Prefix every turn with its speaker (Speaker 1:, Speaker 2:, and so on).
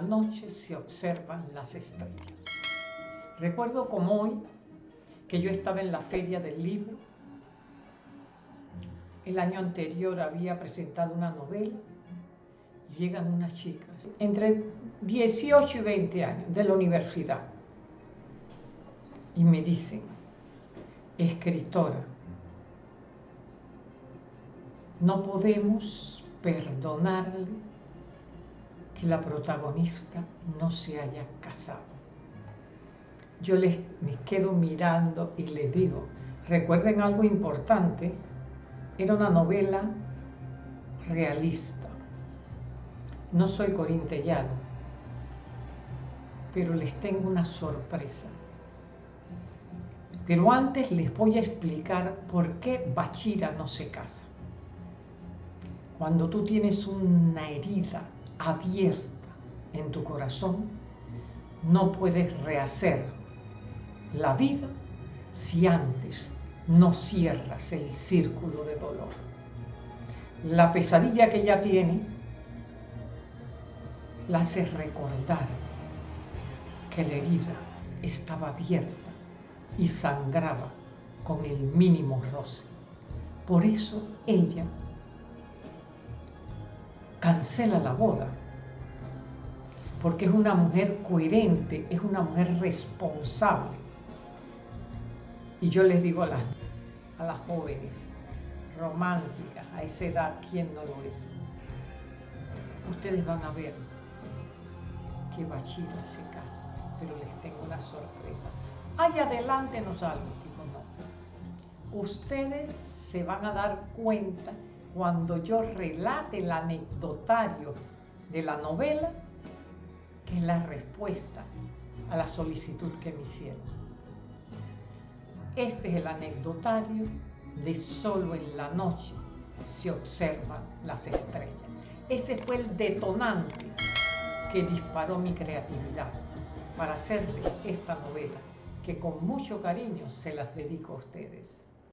Speaker 1: noche se observan las estrellas. Recuerdo como hoy que yo estaba en la feria del libro. El año anterior había presentado una novela. Llegan unas chicas, entre 18 y 20 años, de la universidad. Y me dicen, escritora, no podemos perdonarle que la protagonista no se haya casado. Yo les me quedo mirando y les digo, recuerden algo importante, era una novela realista. No soy corintellado, pero les tengo una sorpresa. Pero antes les voy a explicar por qué Bachira no se casa. Cuando tú tienes una herida abierta en tu corazón, no puedes rehacer la vida si antes no cierras el círculo de dolor. La pesadilla que ella tiene la hace recordar que la herida estaba abierta y sangraba con el mínimo roce. Por eso ella cancela la boda, porque es una mujer coherente, es una mujer responsable. Y yo les digo a las, a las jóvenes, románticas, a esa edad, ¿quién no lo es? Ustedes van a ver que Bachira se casa, pero les tengo una sorpresa. Allá adelante nos algo, digo no. Ustedes se van a dar cuenta cuando yo relate el anecdotario de la novela, que es la respuesta a la solicitud que me hicieron. Este es el anecdotario de Solo en la noche se observan las estrellas. Ese fue el detonante que disparó mi creatividad para hacerles esta novela, que con mucho cariño se las dedico a ustedes.